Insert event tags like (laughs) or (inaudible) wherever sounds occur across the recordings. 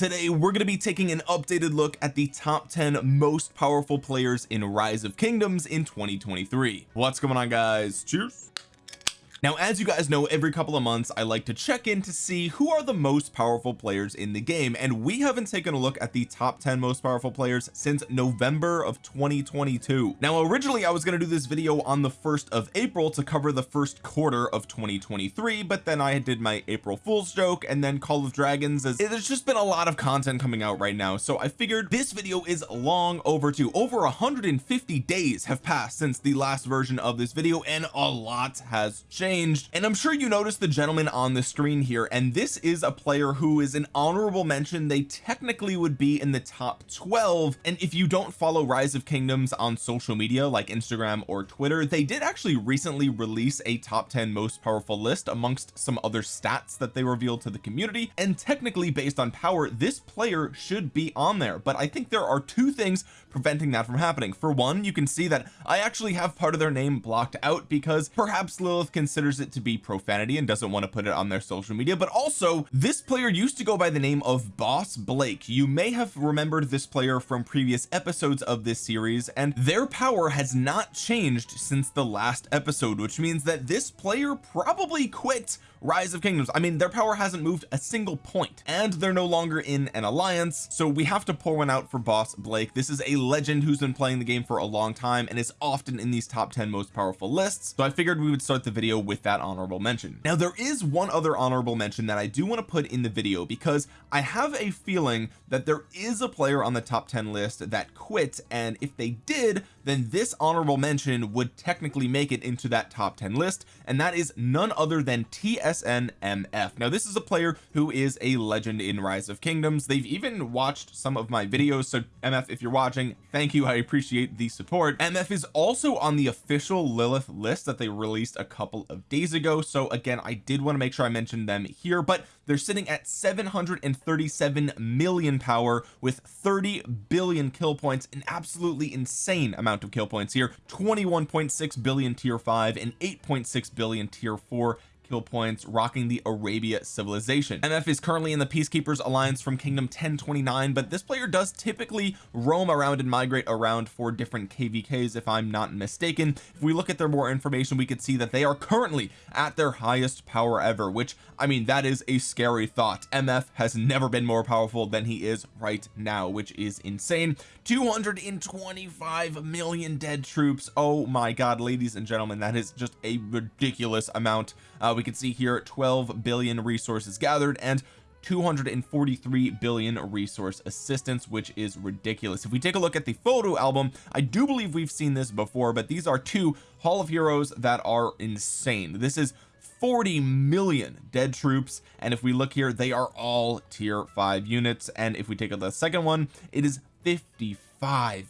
today we're going to be taking an updated look at the top 10 most powerful players in rise of kingdoms in 2023 what's going on guys? Cheers now as you guys know every couple of months I like to check in to see who are the most powerful players in the game and we haven't taken a look at the top 10 most powerful players since November of 2022 now originally I was going to do this video on the 1st of April to cover the first quarter of 2023 but then I did my April Fool's joke and then Call of Dragons as there's just been a lot of content coming out right now so I figured this video is long overdue. Over 150 days have passed since the last version of this video and a lot has changed changed and I'm sure you noticed the gentleman on the screen here and this is a player who is an honorable mention. They technically would be in the top 12 and if you don't follow rise of kingdoms on social media like Instagram or Twitter they did actually recently release a top 10 most powerful list amongst some other stats that they revealed to the community and technically based on power this player should be on there. But I think there are two things preventing that from happening. For one you can see that I actually have part of their name blocked out because perhaps Lilith considers considers it to be profanity and doesn't want to put it on their social media but also this player used to go by the name of Boss Blake. You may have remembered this player from previous episodes of this series and their power has not changed since the last episode which means that this player probably quit rise of kingdoms. I mean their power hasn't moved a single point and they're no longer in an alliance so we have to pour one out for boss Blake. This is a legend who's been playing the game for a long time and is often in these top 10 most powerful lists so I figured we would start the video with that honorable mention. Now there is one other honorable mention that I do want to put in the video because I have a feeling that there is a player on the top 10 list that quit and if they did then this honorable mention would technically make it into that top 10 list and that is none other than TSNMF now this is a player who is a legend in rise of kingdoms. They've even watched some of my videos so MF if you're watching thank you I appreciate the support. MF is also on the official Lilith list that they released a couple of days ago. So again I did want to make sure I mentioned them here but they're sitting at 737 million power with 30 billion kill points an absolutely insane amount of kill points here. 21.6 billion tier 5 and 8.6 billion tier 4 kill points rocking the Arabia civilization. MF is currently in the Peacekeepers Alliance from Kingdom 1029 but this player does typically roam around and migrate around for different KVKs if I'm not mistaken. If we look at their more information we could see that they are currently at their highest power ever which I mean that is a scary thought. MF has never been more powerful than he is right now which is insane. 225 million dead troops. Oh my god ladies and gentlemen that is just a ridiculous amount. Uh, we can see here 12 billion resources gathered and 243 billion resource assistance which is ridiculous. If we take a look at the photo album I do believe we've seen this before but these are two hall of heroes that are insane. This is 40 million dead troops and if we look here they are all tier 5 units. And if we take a the second one it is 55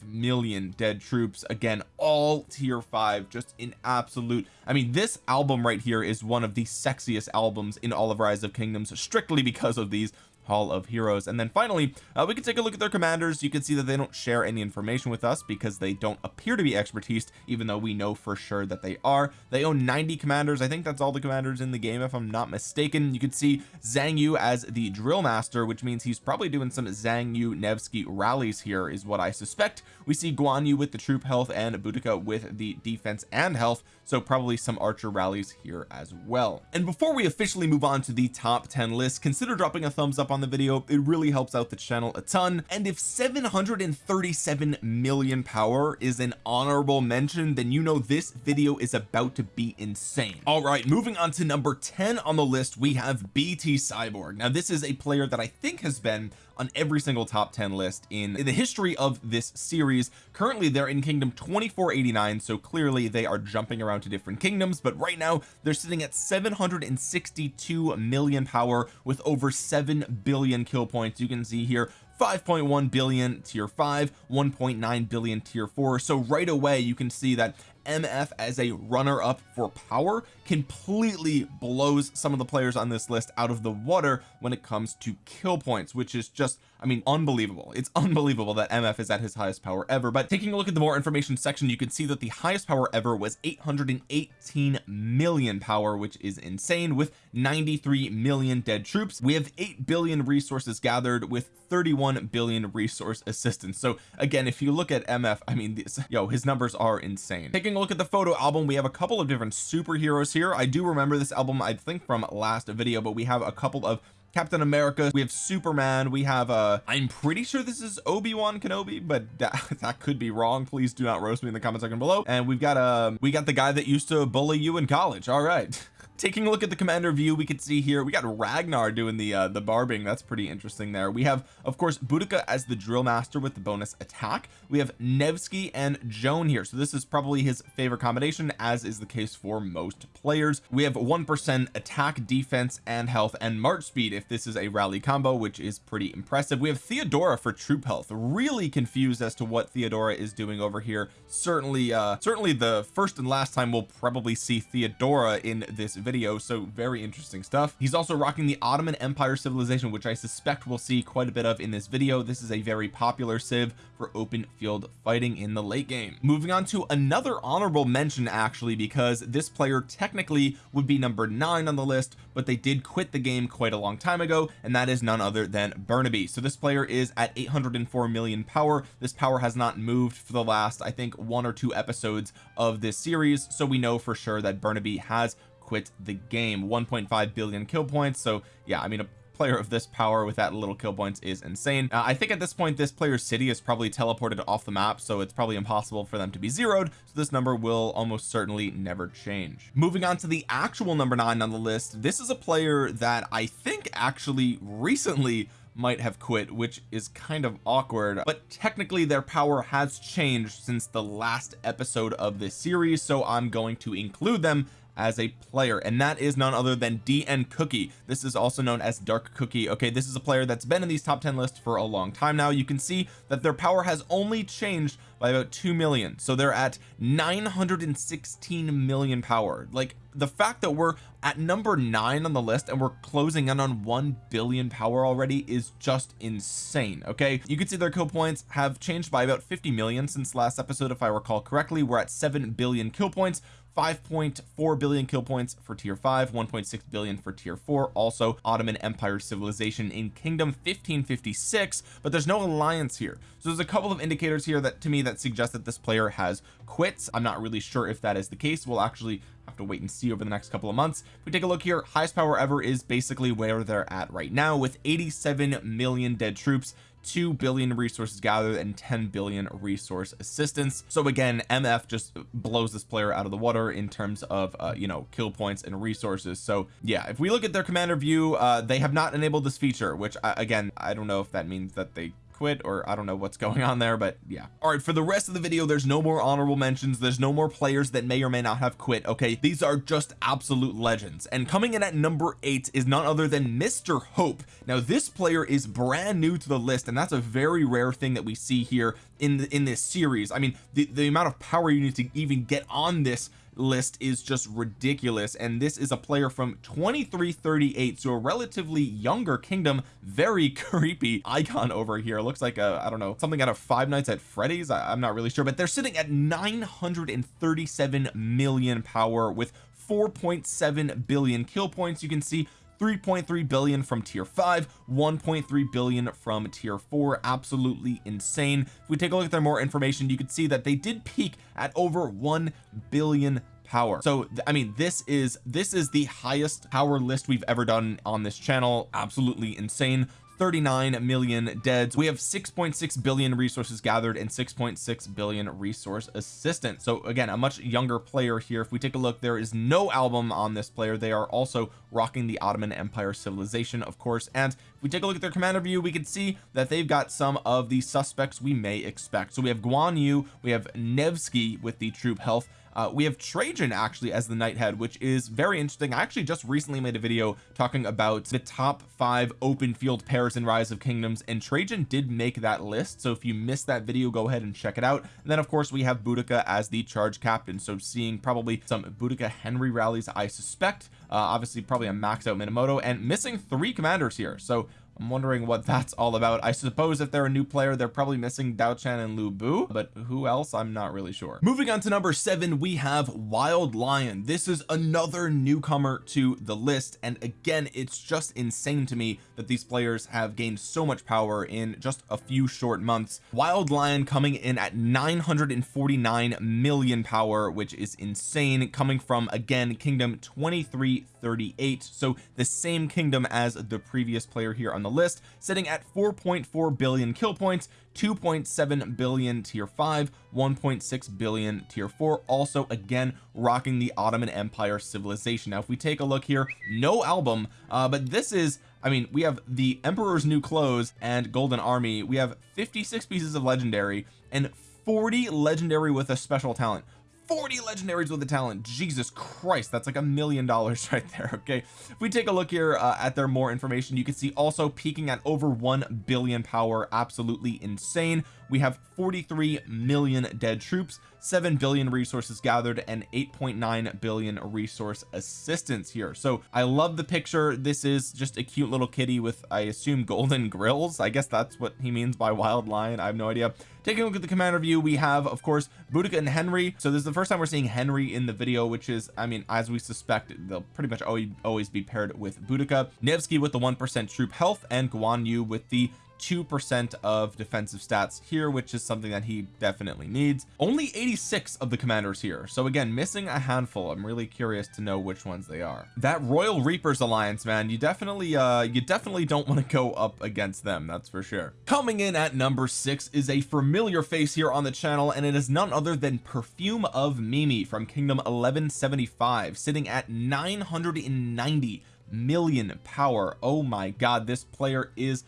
million dead troops. Again all tier 5 just in absolute I mean this album right here is one of the sexiest albums in all of rise of kingdoms strictly because of these hall of heroes. And then finally uh, we can take a look at their commanders. You can see that they don't share any information with us because they don't appear to be expertise even though we know for sure that they are. They own 90 commanders. I think that's all the commanders in the game if I'm not mistaken. You can see Zhang Yu as the drill master which means he's probably doing some Zhang Yu Nevsky rallies here is what I suspect. We see Guan Yu with the troop health and Boudica with the defense and health so probably some archer rallies here as well. And before we officially move on to the top 10 list consider dropping a thumbs up on the video. It really helps out the channel a ton. And if 737 million power is an honorable mention then you know this video is about to be insane. All right moving on to number 10 on the list we have BT Cyborg. Now this is a player that I think has been on every single top 10 list in, in the history of this series. Currently they're in kingdom 2489 so clearly they are jumping around to different kingdoms but right now they're sitting at 762 million power with over 7 billion kill points. You can see here 5.1 billion tier 5 1.9 billion tier 4 so right away you can see that MF as a runner up for power completely blows some of the players on this list out of the water when it comes to kill points which is just I mean unbelievable. It's (laughs) unbelievable that MF is at his highest power ever. But taking a look at the more information section you can see that the highest power ever was 818 million power which is insane with 93 million dead troops. We have 8 billion resources gathered with 31 billion resource assistance. So again if you look at MF I mean this, yo his numbers are insane. Taking a look at the photo album we have a couple of different superheroes here. I do remember this album I think from last video but we have a couple of Captain America we have Superman we have uh I'm pretty sure this is Obi-Wan Kenobi but (laughs) that, that could be wrong. Please do not roast me in the comment section below. And we've got um we got the guy that used to bully you in college. All right (laughs) taking a look at the commander view we can see here we got Ragnar doing the uh the barbing. That's pretty interesting there. We have of course Boudica as the drill master with the bonus attack. We have Nevsky and Joan here. So this is probably his favorite combination as is the case for most players. We have one percent attack defense and health and march speed if this is a rally combo which is pretty impressive. We have Theodora for troop health. Really confused as to what Theodora is doing over here. Certainly uh certainly the first and last time we'll probably see Theodora in this video video so very interesting stuff. He's also rocking the Ottoman Empire civilization which I suspect we'll see quite a bit of in this video. This is a very popular civ for open field fighting in the late game. Moving on to another honorable mention actually because this player technically would be number nine on the list but they did quit the game quite a long time ago and that is none other than Burnaby. So this player is at 804 million power. This power has not moved for the last I think one or two episodes of this series so we know for sure that Burnaby has quit the game. 1.5 billion kill points so yeah I mean a player of this power with that little kill points is insane. Uh, I think at this point this player's city is probably teleported off the map so it's probably impossible for them to be zeroed so this number will almost certainly never change. Moving on to the actual number nine on the list this is a player that I think actually recently might have quit which is kind of awkward but technically their power has changed since the last episode of this series so I'm going to include them as a player and that is none other than DN Cookie. This is also known as Dark Cookie okay? This is a player that's been in these top 10 lists for a long time now. You can see that their power has only changed by about 2 million so they're at 916 million power. Like the fact that we're at number nine on the list and we're closing in on 1 billion power already is just insane okay? You can see their kill points have changed by about 50 million since last episode if I recall correctly. We're at 7 billion kill points 5.4 billion kill points for tier 5 1.6 billion for tier 4 also Ottoman Empire civilization in kingdom 1556 but there's no alliance here. So there's a couple of indicators here that to me that suggest that this player has quits. I'm not really sure if that is the case. We'll actually have to wait and see over the next couple of months. If we take a look here highest power ever is basically where they're at right now with 87 million dead troops 2 billion resources gathered and 10 billion resource assistance. So again MF just blows this player out of the water in terms of uh, you know kill points and resources. So yeah if we look at their commander view uh, they have not enabled this feature which uh, again I don't know if that means that they quit or I don't know what's (laughs) going on there but yeah. All right for the rest of the video there's no more honorable mentions. There's no more players that may or may not have quit okay? These are just absolute legends. And coming in at number eight is none other than Mr. Hope. Now this player is brand new to the list and that's a very rare thing that we see here in the, in this series. I mean the, the amount of power you need to even get on this list is just ridiculous and this is a player from 2338 so a relatively younger kingdom. Very (laughs) creepy icon over here. Looks like a I don't know something out of Five Nights at Freddy's. I, I'm not really sure but they're sitting at 937 million power with 4.7 billion kill points. You can see 3.3 billion from tier 5 1.3 billion from tier 4 absolutely insane. If we take a look at their more information you can see that they did peak at over 1 billion power. So I mean this is this is the highest power list we've ever done on this channel. Absolutely insane 39 million deads. We have 6.6 billion resources gathered and 6.6 billion resource assistance so again a much younger player here. If we take a look there is no album on this player. They are also rocking the Ottoman Empire civilization of course. And if if we take a look at their commander view we can see that they've got some of the suspects we may expect. So we have Guan Yu we have Nevsky with the troop health uh, we have Trajan actually as the knight head which is very interesting. I actually just recently made a video talking about the top five open field pairs in rise of kingdoms and Trajan did make that list. So if you missed that video go ahead and check it out. And then of course we have Boudica as the charge captain. So seeing probably some Boudica Henry rallies I suspect uh, obviously probably a max out Minamoto and missing three commanders here. So I'm wondering what that's all about. I suppose if they're a new player they're probably missing Dao Chan and Lu Bu but who else? I'm not really sure. Moving on to number seven we have Wild Lion. This is another newcomer to the list and again it's just insane to me that these players have gained so much power in just a few short months. Wild Lion coming in at 949 million power which is insane coming from again kingdom 2338 so the same kingdom as the previous player here on the list sitting at 4.4 billion kill points 2.7 billion tier 5 1.6 billion tier 4 also again rocking the Ottoman Empire civilization. Now if we take a look here no album uh, but this is I mean we have the Emperor's new clothes and Golden Army. We have 56 pieces of legendary and 40 legendary with a special talent 40 legendaries with a talent. Jesus Christ that's like a million dollars (laughs) right there okay? If we take a look here uh, at their more information you can see also peaking at over 1 billion power. Absolutely insane. We have 43 million dead troops 7 billion resources gathered and 8.9 billion resource assistance here. So I love the picture. This is just a cute little kitty with I assume golden grills. I guess that's what he means by wild lion. I have no idea. Taking a look at the commander view we have of course Boudica and Henry. So this is the first time we're seeing Henry in the video which is I mean as we suspect they'll pretty much always, always be paired with Boudica. Nevsky with the 1% troop health and Guan Yu with the two percent of defensive stats here which is something that he definitely needs. Only 86 of the commanders here. So again missing a handful. I'm really curious to know which ones they are. That Royal Reapers alliance man you definitely uh you definitely don't want to go up against them that's for sure. Coming in at number six is a familiar face here on the channel and it is none other than perfume of Mimi from kingdom 1175 sitting at 990 million power. Oh my god this player is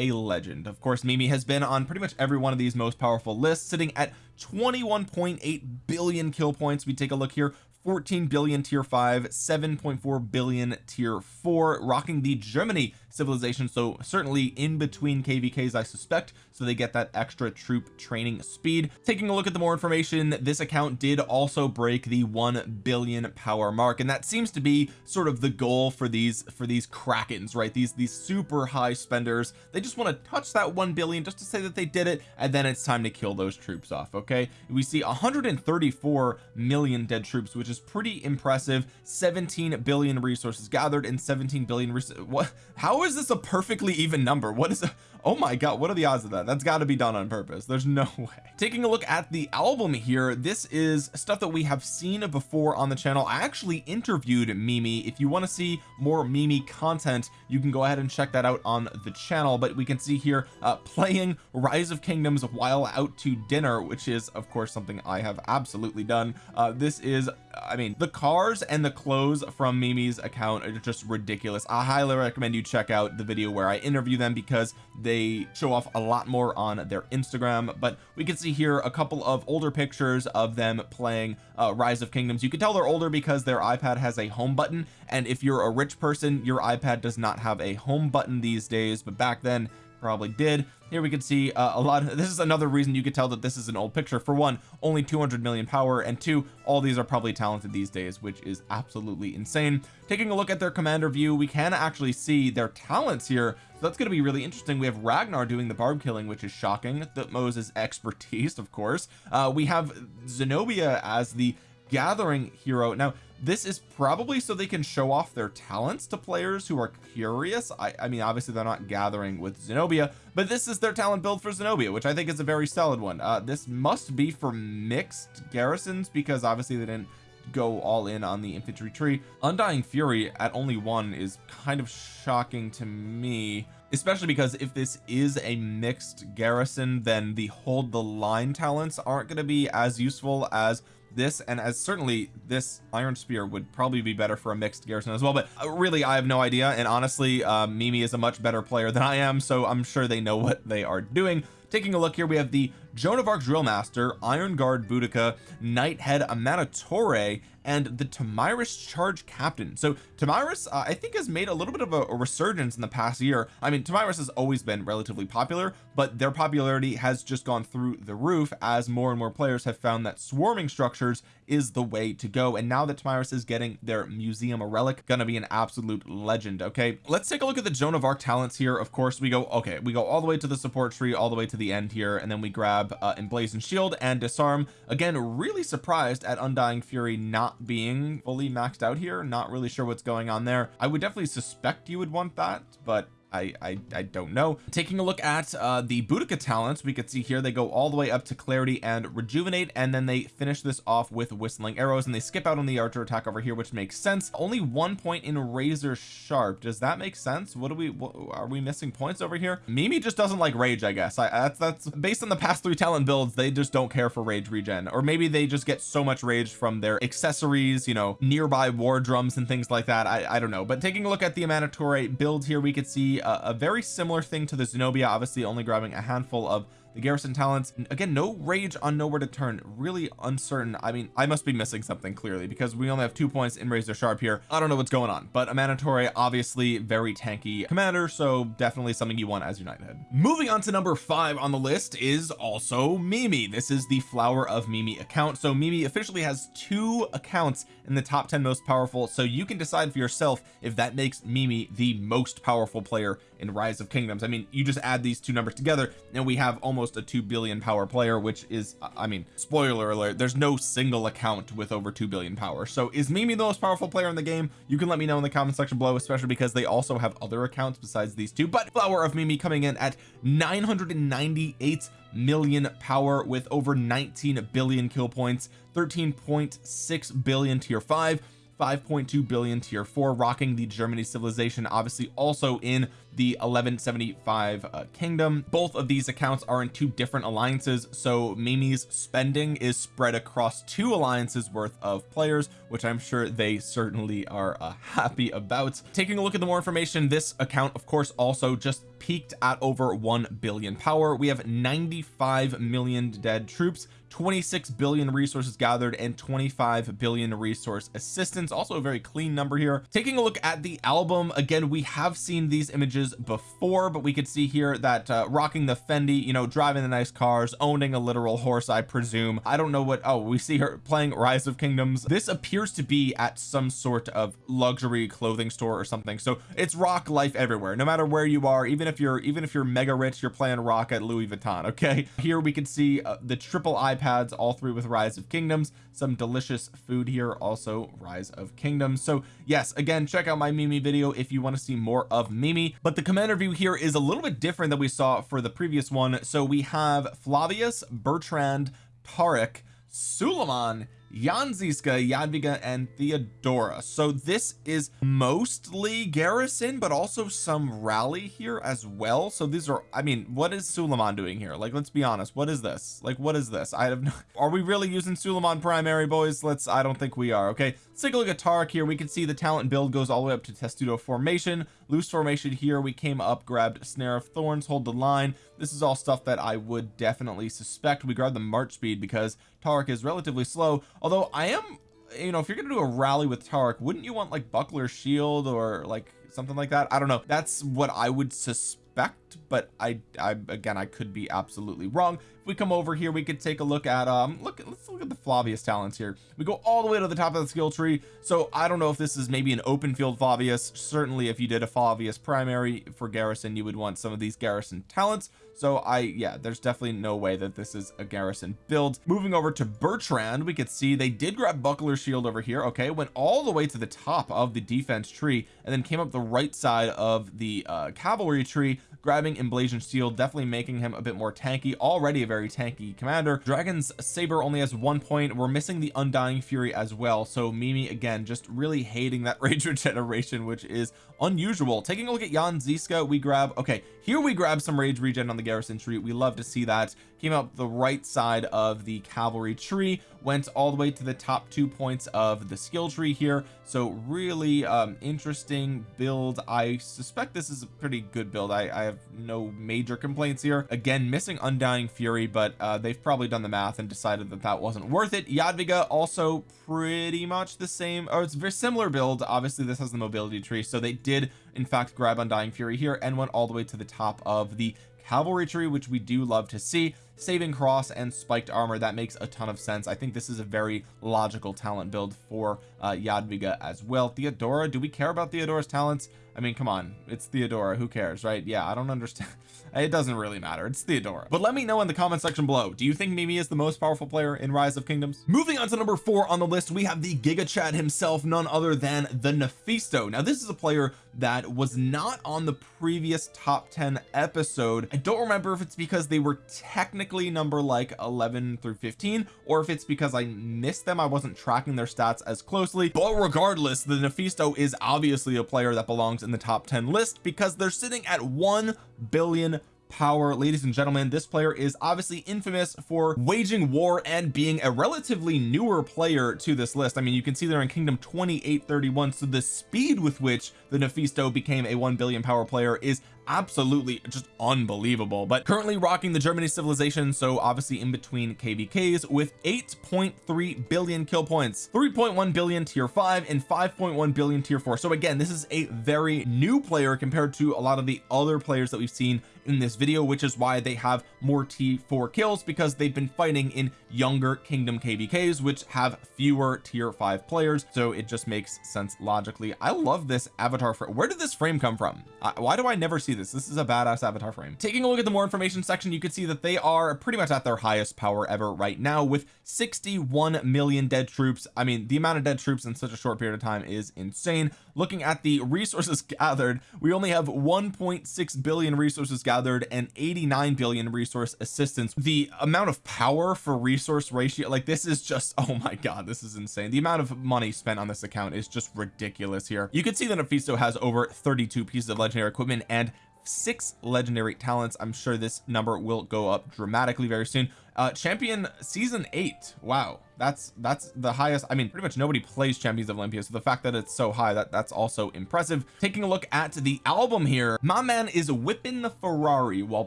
a legend. Of course Mimi has been on pretty much every one of these most powerful lists sitting at 21.8 billion kill points. We take a look here. 14 billion tier 5 7.4 billion tier 4 rocking the Germany civilization. So certainly in between kvks I suspect so they get that extra troop training speed. Taking a look at the more information this account did also break the 1 billion power mark and that seems to be sort of the goal for these for these krakens right? These these super high spenders. They just want to touch that 1 billion just to say that they did it and then it's time to kill those troops off okay? We see 134 million dead troops which is pretty impressive. 17 billion resources gathered and 17 billion what? How how is this a perfectly even number? What is a oh my god what are the odds of that? That's got to be done on purpose. There's no (laughs) way. Taking a look at the album here this is stuff that we have seen before on the channel. I actually interviewed Mimi. If you want to see more Mimi content you can go ahead and check that out on the channel. But we can see here uh, playing rise of kingdoms while out to dinner which is of course something I have absolutely done. Uh, this is I mean the cars and the clothes from Mimi's account are just ridiculous. I highly recommend you check out the video where I interview them because they show off a lot more on their Instagram. But we can see here a couple of older pictures of them playing uh, rise of kingdoms. You can tell they're older because their iPad has a home button. And if you're a rich person your iPad does not have a home button these days. But back then probably did. Here we can see uh, a lot of, (laughs) this is another reason you could tell that this is an old picture. For one only 200 million power and two all these are probably talented these days which is absolutely insane. Taking a look at their commander view we can actually see their talents here. So that's going to be really interesting. We have Ragnar doing the barb killing which is shocking. That Moses expertise of course. Uh, we have Zenobia as the gathering hero. Now this is probably so they can show off their talents to players who are curious. I, I mean obviously they're not gathering with Zenobia but this is their talent build for Zenobia which I think is a very solid one. Uh, this must be for mixed garrisons because obviously they didn't go all in on the infantry tree. Undying fury at only one is kind of shocking to me especially because if this is a mixed garrison then the hold the line talents aren't going to be as useful as this and as certainly this iron spear would probably be better for a mixed garrison as well but uh, really I have no idea and honestly uh, Mimi is a much better player than I am so I'm sure they know what they are doing. Taking a look here we have the Joan of Arc Drill Master Iron Guard Boudica Nighthead Amanitore and the Tomyris charge captain. So Tomyris uh, I think has made a little bit of a, a, resurgence in the past year. I mean Tomyris has always been relatively popular but their popularity has just gone through the roof as more and more players have found that swarming structures is the way to go. And now that Tomyris is getting their museum a relic gonna be an absolute legend okay? Let's take a look at the Joan of Arc talents here. Of course we go okay we go all the way to the support tree all the way to the end here and then we grab uh, emblazoned shield and disarm. Again really surprised at undying fury not being fully maxed out here. Not really sure what's going on there. I would definitely suspect you would want that but I, I I don't know. Taking a look at uh the Boudica talents we could see here they go all the way up to clarity and rejuvenate and then they finish this off with whistling arrows and they skip out on the archer attack over here which makes sense. Only one point in razor sharp. Does that make sense? What do we what, are we missing points over here? Mimi just doesn't like rage I guess. I that's that's based on the past three talent builds they just don't care for rage regen. Or maybe they just get so much rage from their accessories you know nearby war drums and things like that. I, I don't know. But taking a look at the Amanitore build here we could see a, a very similar thing to the Zenobia obviously only grabbing a handful of the garrison talents again no rage on nowhere to turn. Really uncertain. I mean I must be missing something clearly because we only have two points in razor sharp here. I don't know what's going on but Amanitore obviously very tanky commander so definitely something you want as your Nighthead moving on to number five on the list is also Mimi. This is the flower of Mimi account. So Mimi officially has two accounts in the top 10 most powerful so you can decide for yourself if that makes Mimi the most powerful player in rise of kingdoms. I mean you just add these two numbers together and we have almost a 2 billion power player which is I mean spoiler alert there's no single account with over 2 billion power. So is Mimi the most powerful player in the game? You can let me know in the comment section below especially because they also have other accounts besides these two. But flower of Mimi coming in at 998 million power with over 19 billion kill points 13.6 billion tier 5 5.2 billion tier 4 rocking the Germany civilization obviously also in the 1175 uh, kingdom. Both of these accounts are in two different alliances so Mimi's spending is spread across two alliances worth of players which I'm sure they certainly are uh, (laughs) happy about. Taking a look at the more information this account of course also just peaked at over 1 billion power. We have 95 million dead troops 26 billion resources gathered and 25 billion resource assistance. Also a very clean number here. Taking a look at the album again we have seen these images before but we could see here that uh, rocking the Fendi you know driving the nice cars owning a literal horse I presume. I don't know what oh we see her playing rise of kingdoms. This appears to be at some sort of luxury clothing store or something. So it's rock life everywhere no matter where you are. Even if you're even if you're mega rich you're playing rock at Louis Vuitton okay? Here we can see uh, the triple eye iPads all three with rise of kingdoms. Some delicious food here also rise of kingdoms. So yes again check out my Mimi video if you want to see more of Mimi. But the commander view here is a little bit different than we saw for the previous one. So we have Flavius Bertrand Tariq Suleiman Jan Zizka Jadwiga and Theodora. So this is mostly garrison but also some rally here as well. So these are I mean what is Suleiman doing here? Like let's be honest what is this? Like what is this? I have no (laughs) are we really using Suleiman primary boys? Let's I don't think we are okay? Let's take a look at Tariq here we can see the talent build goes all the way up to testudo formation. Loose formation here we came up grabbed snare of thorns hold the line. This is all stuff that I would definitely suspect. We grabbed the march speed because Tariq is relatively slow. Although I am you know if you're gonna do a rally with Tariq wouldn't you want like buckler shield or like something like that? I don't know. That's what I would suspect but I I again I could be absolutely wrong. If we come over here we could take a look at um look let's look at the Flavius talents here. We go all the way to the top of the skill tree. So I don't know if this is maybe an open field Flavius. Certainly if you did a Flavius primary for garrison you would want some of these garrison talents. So I yeah there's definitely no way that this is a garrison build. Moving over to Bertrand we could see they did grab buckler shield over here. Okay went all the way to the top of the defense tree and then came up the right side of the uh, cavalry tree grabbing emblazoned shield definitely making him a bit more tanky already a very tanky commander. Dragon's saber only has one point. We're missing the undying fury as well so Mimi again just really hating that (laughs) rage regeneration which is unusual. Taking a look at Jan Zizka we grab okay here we grab some rage regen on the garrison tree. We love to see that came up the right side of the cavalry tree went all the way to the top two points of the skill tree here. So really um interesting build. I suspect this is a pretty good build. I, I have no major complaints here. Again missing undying fury but uh they've probably done the math and decided that that wasn't worth it. Jadwiga also pretty much the same or it's very similar build. Obviously this has the mobility tree so they did in fact grab undying fury here and went all the way to the top of the cavalry tree which we do love to see. Saving cross and spiked armor that makes a ton of sense. I think this is a very logical talent build for uh Jadwiga as well. Theodora do we care about Theodora's talents I mean come on. It's Theodora. Who cares right? Yeah I don't understand. (laughs) It doesn't really matter. It's Theodora. But let me know in the comment section below. Do you think Mimi is the most powerful player in rise of kingdoms? Moving on to number four on the list we have the giga chad himself none other than the Nephisto now this is a player that was not on the previous top 10 episode. I don't remember if it's because they were technically number like 11 through 15 or if it's because I missed them. I wasn't tracking their stats as closely. But regardless the Nephisto is obviously a player that belongs in the top 10 list because they're sitting at 1 billion power. Ladies and gentlemen this player is obviously infamous for waging war and being a relatively newer player to this list. I mean you can see they're in kingdom 2831 so the speed with which the Nephisto became a 1 billion power player is absolutely just unbelievable. But currently rocking the Germany civilization so obviously in between kvks with 8.3 billion kill points 3.1 billion tier 5 and 5.1 billion tier 4 so again this is a very new player compared to a lot of the other players that we've seen in this video which is why they have more t4 kills because they've been fighting in younger kingdom kvks which have fewer tier 5 players. So it just makes sense logically. I love this avatar for where did this frame come from? Uh, why do I never see this this. Is a badass avatar frame. Taking a look at the more information section you can see that they are pretty much at their highest power ever right now with 61 million dead troops. I mean the amount of dead troops in such a short period of time is insane. Looking at the resources (laughs) gathered we only have 1.6 billion resources gathered and 89 billion resource assistance. The amount of power for resource ratio like this is just (laughs) oh my god this is insane. The amount of money spent on this account is just ridiculous here. You can see that Nephisto has over 32 pieces of legendary equipment and six legendary talents. I'm sure this number will go up dramatically very soon. Uh champion season eight. Wow that's that's the highest I mean pretty much nobody plays champions of Olympia so the fact that it's so high that that's also impressive. Taking a look at the album here my man is whipping the Ferrari while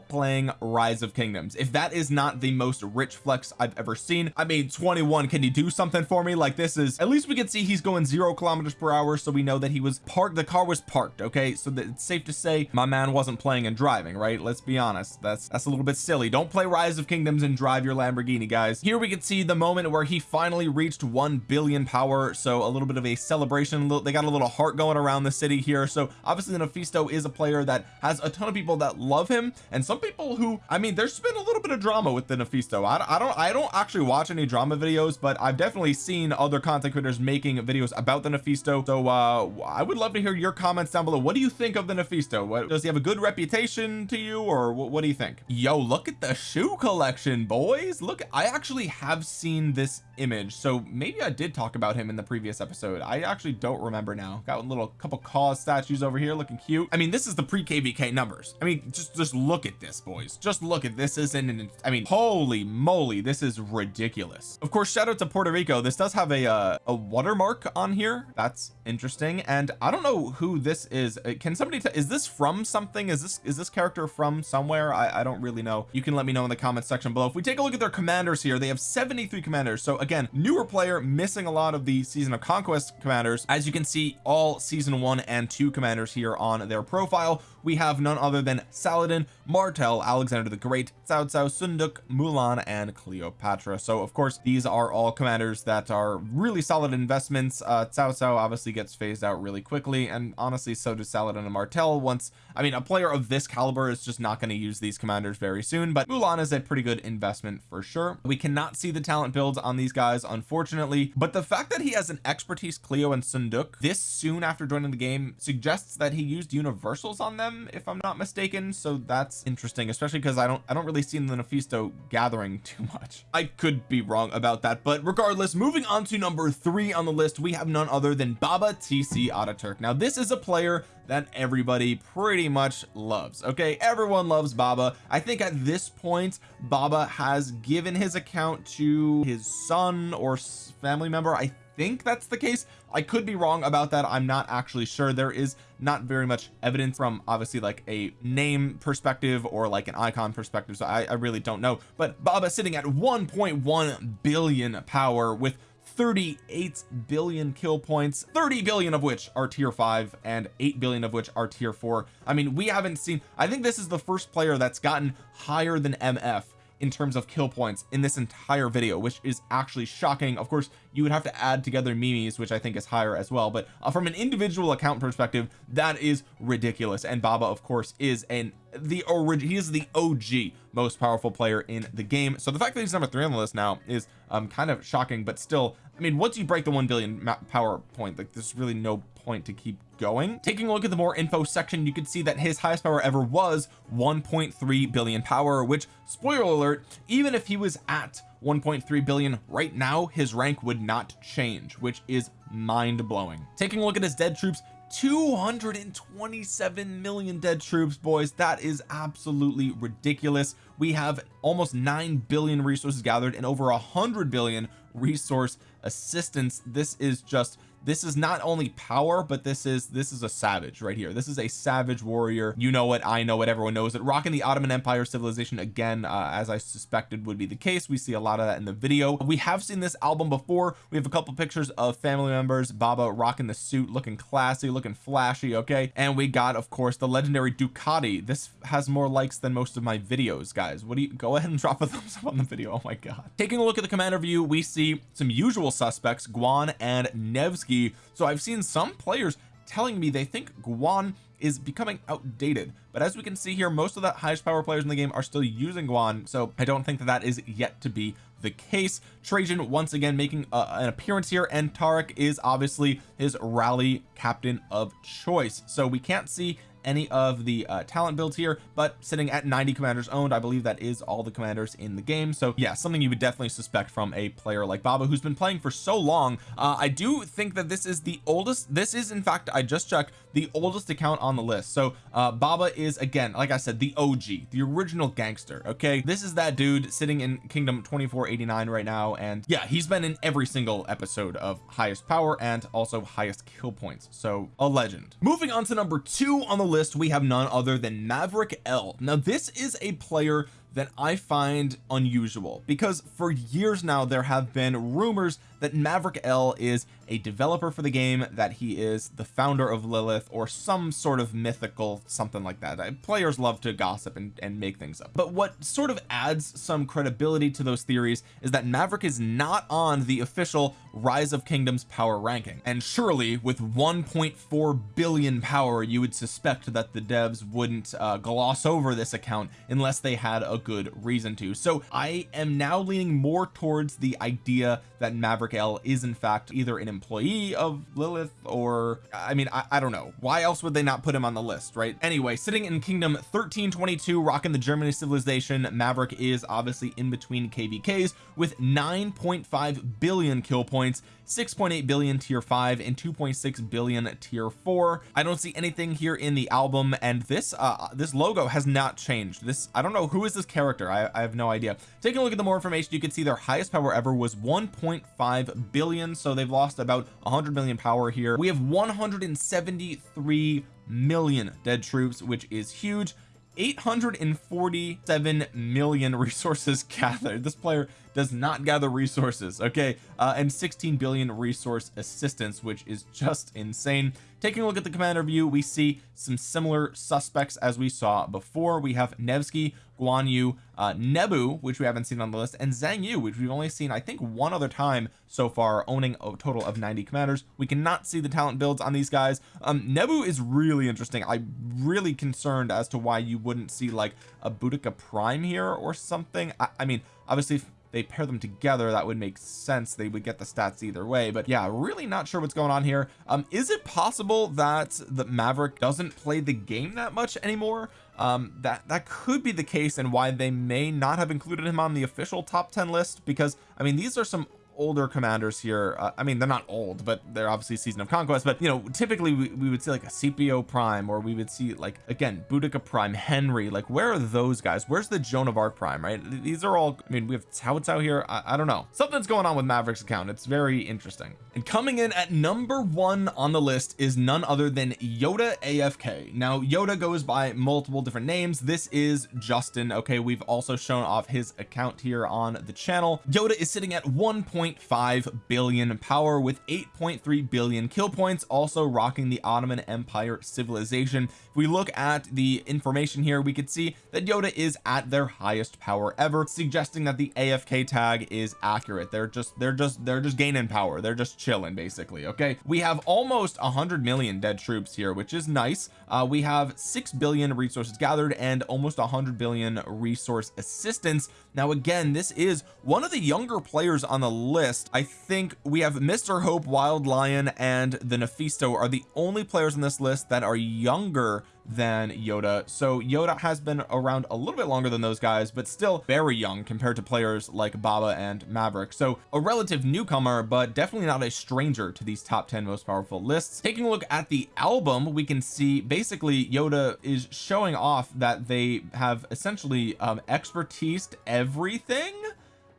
playing rise of kingdoms. If that is not the most rich flex I've ever seen I mean 21 can you do something for me? Like this is at least we can see he's going zero kilometers per hour so we know that he was parked the car was parked okay? So that it's safe to say my man wasn't playing and driving right? Let's be honest that's that's a little bit silly. Don't play rise of kingdoms and drive your Lamborghini guys. Here we can see the moment where he finally reached 1 billion power so a little bit of a celebration. They got a little heart going around the city here. So obviously the Nephisto is a player that has a ton of people that love him and some people who I mean there's been a little bit of drama with the Nephisto I, I don't I don't actually watch any drama videos but I've definitely seen other content creators making videos about the Nephisto so uh I would love to hear your comments down below. What do you think of the Nephisto what does he have a good reputation to you or what, what do you think? Yo look at the shoe collection boys. Look I actually have seen this image. So maybe I did talk about him in the previous episode. I actually don't remember now. Got a little couple cause statues over here looking cute. I mean this is the pre kvk numbers. I mean just just look at this boys. Just look at this isn't an I mean holy moly this is ridiculous. Of course shout out to Puerto Rico. This does have a uh, a watermark on here. That's interesting. And I don't know who this is. Uh, can somebody is this from something? Is this is this character from somewhere? I, I don't really know. You can let me know in the comments section below. If we take a look at their commanders here they have 73 commanders. So again newer player missing a lot of the season of conquest commanders. As you can see all season one and two commanders here on their profile. We have none other than Saladin Martel Alexander the Great Cao Cao Seondeok Mulan and Cleopatra. So of course these are all commanders that are really solid investments. Uh Cao Cao obviously gets phased out really quickly and honestly so does Saladin and Martel once I mean a player of this caliber is just not going to use these commanders very soon but Mulan is a pretty good investment for sure. We cannot see the talent builds on these guys unfortunately but the fact that he has an expertise Cleo and Seondeok this soon after joining the game suggests that he used universals on them if I'm not mistaken so that's interesting especially because I don't I don't really see the Nephisto gathering too much. I could be wrong about that but regardless moving on to number three on the list we have none other than Baba TC Ataturk now this is a player that everybody pretty much loves okay? Everyone loves Baba. I think at this point Baba has given his account to his son or family member. I think that's the case. I could be wrong about that. I'm not actually sure. There is not very much evidence from obviously like a name perspective or like an icon perspective so I, I really don't know. But Baba sitting at 1.1 billion power with 38 billion kill points 30 billion of which are tier 5 and 8 billion of which are tier 4 I mean we haven't seen I think this is the first player that's gotten higher than MF in terms of kill points in this entire video which is actually shocking. Of course you would have to add together Mimi's which I think is higher as well but uh, from an individual account perspective that is ridiculous. And Baba of course is an the origin he is the OG most powerful player in the game. So the fact that he's number three on the list now is um kind of shocking but still I mean once you break the 1 billion power point like there's really no point to keep going. Taking a look at the more info section you can see that his highest power ever was 1.3 billion power which spoiler alert even if he was at 1.3 billion right now his rank would not change which is mind-blowing. Taking a look at his dead troops 227 million dead troops boys. That is absolutely ridiculous. We have almost 9 billion resources gathered and over hundred billion resource assistance. This is just this is not only power but this is this is a savage right here. This is a savage warrior. You know what I know what everyone knows it. Rocking the Ottoman Empire civilization again uh, as I suspected would be the case. We see a lot of that in the video. We have seen this album before. We have a couple pictures of family members Baba rocking the suit looking classy looking flashy okay? And we got of course the legendary Ducati. This has more likes than most of my videos guys. What do you go ahead and (laughs) drop a thumbs up on the video. Oh my god. Taking a look at the commander view we see some usual suspects Guan and Nevsky so I've seen some players telling me they think Guan is becoming outdated. But as we can see here most of the highest power players in the game are still using Guan. So I don't think that that is yet to be the case. Trajan once again making uh, an appearance here. And Tariq is obviously his rally captain of choice. So we can't see any of the uh, talent builds here but sitting at 90 commanders owned I believe that is all the commanders in the game. So yeah something you would definitely suspect from a player like Baba who's been playing for so long. Uh, I do think that this is the oldest this is in fact I just checked the oldest account on the list. So uh, Baba is again like I said the OG the original gangster okay? This is that dude sitting in kingdom 2489 right now and yeah he's been in every single episode of highest power and also highest kill points. So a legend. Moving on to number two on the list we have none other than Maverick L. Now this is a player that I find unusual. Because for years now there have been rumors that Maverick L is a developer for the game that he is the founder of Lilith or some sort of mythical something like that. Uh, players love to gossip and, and make things up. But what sort of adds some credibility to those theories is that Maverick is not on the official rise of kingdoms power ranking. And surely with 1.4 billion power you would suspect that the devs wouldn't uh, gloss over this account unless they had a good reason to. So I am now leaning more towards the idea that Maverick L is in fact either an employee of Lilith or I mean I, I don't know. Why else would they not put him on the list right? Anyway sitting in kingdom 1322 rocking the Germany civilization Maverick is obviously in between kvks with 9.5 billion kill points 6.8 billion tier 5 and 2.6 billion tier 4 I don't see anything here in the album and this uh this logo has not changed. This I don't know who is this character? I, I have no idea. Taking a look at the more information you can see their highest power ever was 1.5 billion so they've lost about 100 million power here. We have 173 million dead troops which is huge 847 million (laughs) resources gathered. This player does not gather resources okay? Uh, and 16 billion resource assistance which is just insane. Taking a look at the commander view we see some similar suspects as we saw before. We have Nevsky Guan Yu uh, Nebu which we haven't seen on the list and Zhang Yu which we've only seen I think one other time so far owning a total of 90 commanders. We cannot see the talent builds on these guys. Um Nebu is really interesting. I'm really concerned as to why you wouldn't see like a Boudica prime here or something. I, I mean obviously they pair them together that would make sense. They would get the stats either way but yeah really not sure what's going on here. Um is it possible that the Maverick doesn't play the game that much anymore? Um that that could be the case and why they may not have included him on the official top 10 list because I mean these are some older commanders here uh, I mean they're not old but they're obviously season of conquest but you know typically we, we would see like a Scipio prime or we would see like again Boudica prime Henry like where are those guys? Where's the Joan of Arc prime right? These are all I mean we have Cao Cao here I, I don't know. Something's going on with Maverick's account it's very interesting. And coming in at number one on the list is none other than Yoda AFK now Yoda goes by multiple different names. This is Justin okay? We've also shown off his account here on the channel. Yoda is sitting at 1. 1.5 billion power with 8.3 billion kill points also rocking the Ottoman Empire civilization. If we look at the information here we could see that Yoda is at their highest power ever suggesting that the AFK tag is accurate. They're just they're just they're just gaining power. They're just chilling basically okay? We have almost 100 million dead troops here which is nice. Uh, we have 6 billion resources gathered and almost 100 billion resource assistance. Now again this is one of the younger players on the list I think we have Mr. Hope Wild Lion and the Nephisto are the only players on this list that are younger than Yoda. So Yoda has been around a little bit longer than those guys but still very young compared to players like Baba and Maverick. So a relative newcomer but definitely not a stranger to these top 10 most powerful lists. Taking a look at the album we can see basically Yoda is showing off that they have essentially um expertise everything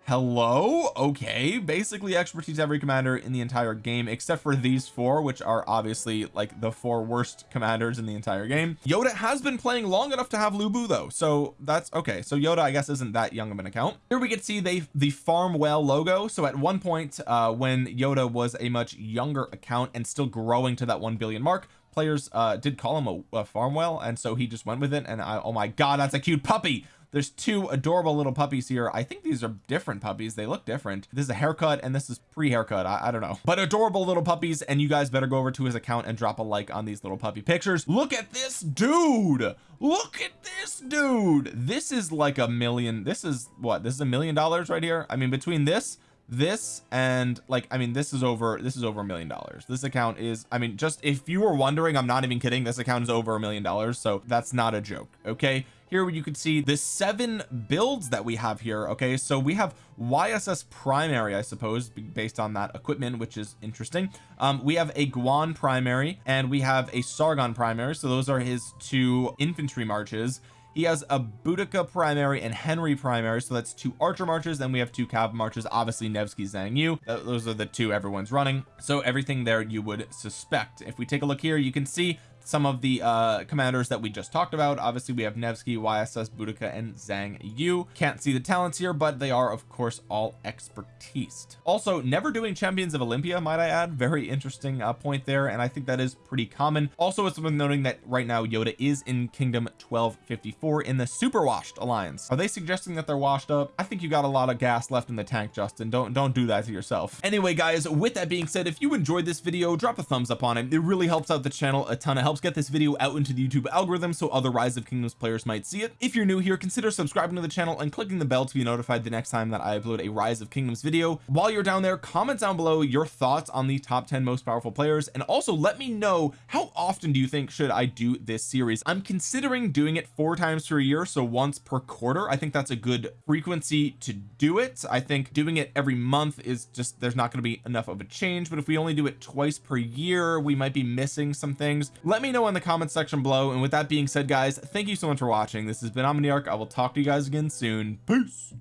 hello? Okay. Basically expertise every commander in the entire game except for these four which are obviously like the four worst commanders in the entire game. Yoda has been playing long enough to have Lu Bu though so that's okay. So Yoda I guess isn't that young of an account. Here we can see they the farm whale logo. So at one point uh when Yoda was a much younger account and still growing to that 1 billion mark players uh did call him a, a farm whale and so he just went with it and I oh my god that's a cute puppy there's two adorable little puppies here. I think these are different puppies. They look different. This is a haircut and this is pre-haircut. I, I, don't know. But adorable little puppies and you guys better go over to his account and drop a like on these little puppy pictures. Look at this dude! Look at this dude! This is like a million this is what this is a million dollars right here? I mean between this this and like I mean this is over this is over a million dollars. This account is I mean just if you were wondering I'm not even kidding this account is over a million dollars so that's not a joke okay here you can see the seven builds that we have here okay? So we have YSS primary I suppose based on that equipment which is interesting. Um we have a Guan primary and we have a Sargon primary. So those are his two infantry marches. He has a Boudica primary and Henry primary. So that's two archer marches then we have two cav marches obviously Nevsky Xiang Yu. Those are the two everyone's running. So everything there you would suspect. If we take a look here you can see some of the uh commanders that we just talked about. Obviously we have Nevsky YSS Boudica and Xiang Yu. Can't see the talents here but they are of course all expertise. Also never doing champions of Olympia might I add. Very interesting uh, point there and I think that is pretty common. Also it's worth noting that right now Yoda is in kingdom 1254 in the super washed alliance. Are they suggesting that they're washed up? I think you got a lot of gas left in the tank Justin. Don't don't do that to yourself. Anyway guys with that being said if you enjoyed this video drop a thumbs up on it. It really helps out the channel a ton of help helps get this video out into the YouTube algorithm so other rise of kingdoms players might see it. If you're new here consider subscribing to the channel and clicking the bell to be notified the next time that I upload a rise of kingdoms video. While you're down there comment down below your thoughts on the top 10 most powerful players and also let me know how often do you think should I do this series? I'm considering doing it four times per year so once per quarter. I think that's a good frequency to do it. I think doing it every month is just there's not going to be enough of a change but if we only do it twice per year we might be missing some things. Let me me know in the comment section below. And with that being said guys thank you so much for watching. This has been Omniarch. I will talk to you guys again soon. Peace